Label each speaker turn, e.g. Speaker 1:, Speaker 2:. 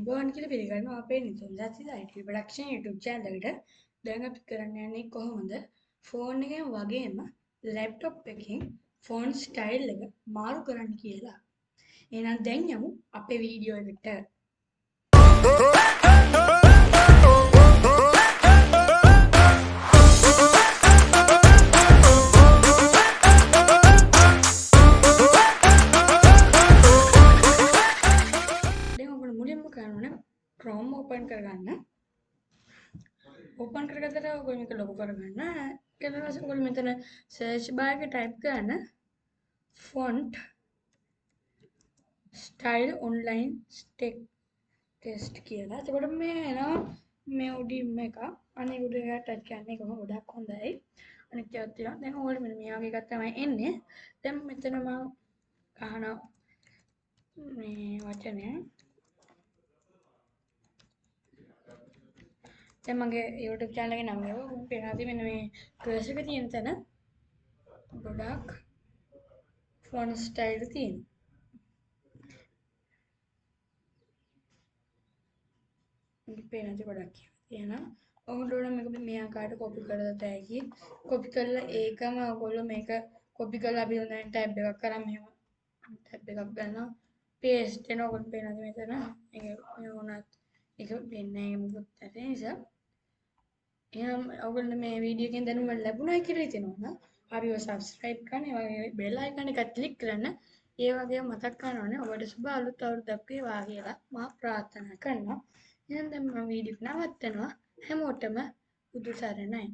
Speaker 1: අයිබෝන් කියලා පිළිගන්නවා අපේ නිතුන් දති IT ප්‍රොඩක්ෂන් YouTube channel එකට. දැන් අපි කරන්න යන්නේ කොහොමද ෆෝන් එකෙන් වගේම ලැප්ටොප් එකකින් ෆෝන් ස්ටයිල් එක මාරු කරන්න කියලා. එහෙනම් දැන් යමු අපේ වීඩියෝ එකට. ඕනේ Chrome open කරගන්න. open කරගත්තට ඔයගොල්ලෝ මේක ලොකු කරගන්න. ඊට පස්සේ ඔයගොල්ලෝ මෙතන search bar එකේ type කරන්න font style online tech test කියලා. එතකොට මේ එනවා මේ උඩින්ම එක. අනේ උඩ එක ටච් කරන්න එක ගොඩක් හොඳයි. අනිත් ඒවාත් තියෙනවා. දැන් ඔයගොල්ලෝ මෙන්න මේ වගේ එකක් තමයි එන්නේ. දැන් මෙතන මම ගහනවා මේ වචනය දැන් මගේ YouTube channel එකේ නම එක මම පේනවා මෙන්න මේ cursor එක තියෙන තැන ගොඩක් font style තියෙනවා. මේක පේන ඇති ගොඩක් තියෙනවා. ඔයගොල්ලෝ මේක මේ ආකාරයට copy කරලා තැයි copy කරලා ඒකම ඔයගොල්ලෝ මේක copy කරලා අපි දැන් tab එකක් කරා මෙහෙම tab එකක් ගන්නවා. paste වෙන ඔයගොල්ලෝ පේනද මෙතන. මේක මේ වුණත් ඒක වෙන්නේ නැහැ මොකද ඒ නිසා. එහෙනම් ඔයගොල්ලෝ මේ වීඩියෝ එකෙන් දැනුම ලැබුණා කියලා හිතෙනවා නම් අපිව subscribe කරන්න ඒ වගේ bell icon එක click කරන්න. ඒ වගේම මතක් කරනවානේ ඔබට සුබ අලුත් අවුරුද්දක් වේවා කියලා මා ප්‍රාර්ථනා කරනවා. එහෙනම් දැන් මම වීඩියෝ එක නවත්තනවා. හැමෝටම බුදු සරණයි.